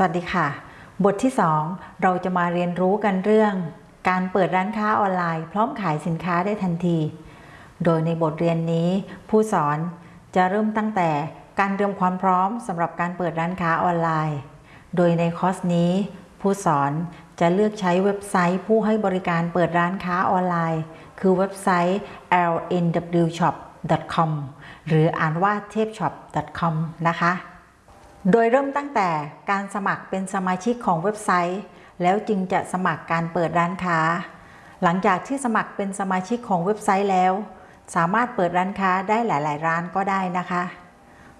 สวัสดีค่ะ บทที่ 2 เราจะมาเรียนรู้กันเรื่อง การเปิดร้านค้าออนไลน์ พร้อมขายสินค้าได้ทันที โดยในบทเรียนนี้ ผู้สอนจะเริ่มตั้งแต่การเตรียมความพร้อมสำหรับการเปิดร้านค้าออนไลน์ โดยในคอร์สนี้ ผู้สอนจะเลือกใช้เว็บไซต์ ผู้ให้บริการเปิดร้านค้าออนไลน์ คือเว็บไซต์ lnwshop.com หรืออ่านว่าเทพ shop.com นะคะ โดยเริ่มตั้งแต่การสมัครเป็นสมาชิกของเว็บไซต์ แล้วจึงจะสมัครการเปิดร้านค้า หลังจากที่สมัครเป็นสมาชิกของเว็บไซต์แล้ว สามารถเปิดร้านค้าได้หลาย ๆ ร้านก็ได้นะคะ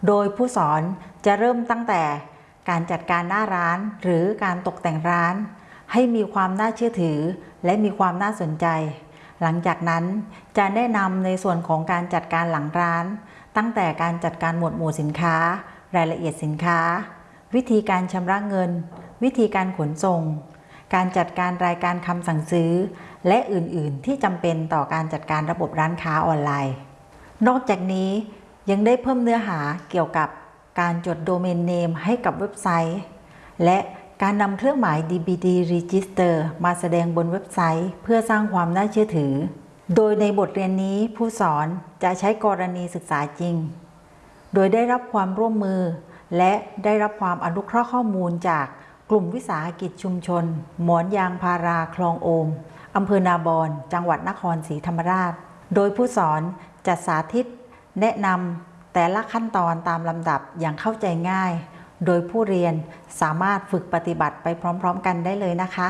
โดยผู้สอนจะเริ่มตั้งแต่การจัดการหน้าร้านหรือการตกแต่งร้าน ให้มีความน่าเชื่อถือ และมีความน่าสนใจ หลังจากนั้นจะแนะนำในส่วนของการจัดการหลังร้าน ตั้งแต่การจัดการหมวดหมู่สินค้า รายละเอียดสินค้า วิธีการชำระเงิน วิธีการขนส่ง การจัดการรายการคำสั่งซื้อ และอื่นๆ ที่จำเป็นต่อการจัดการระบบร้านค้าออนไลน์ นอกจากนี้ยังได้เพิ่มเนื้อหาเกี่ยวกับการจดโดเมนเนมให้กับเว็บไซต์ และการนำเครื่องหมาย DBD Register มาแสดงบนเว็บไซต์ เพื่อสร้างความน่าเชื่อถือ โดยในบทเรียนนี้ผู้สอนจะใช้กรณีศึกษาจริง โดยได้รับความร่วมมือ และได้รับความอนุเคราะห์ข้อมูลจากกลุ่มวิสาหกิจชุมชน หมอนยางพาราคลองโอมอำเภอนาบอนจังหวัดนครศรีธรรมราช โดยผู้สอนจะสาธิต แนะนำแต่ละขั้นตอนตามลำดับอย่างเข้าใจง่าย โดยผู้เรียนสามารถฝึกปฏิบัติไปพร้อม ๆ กันได้เลยนะคะ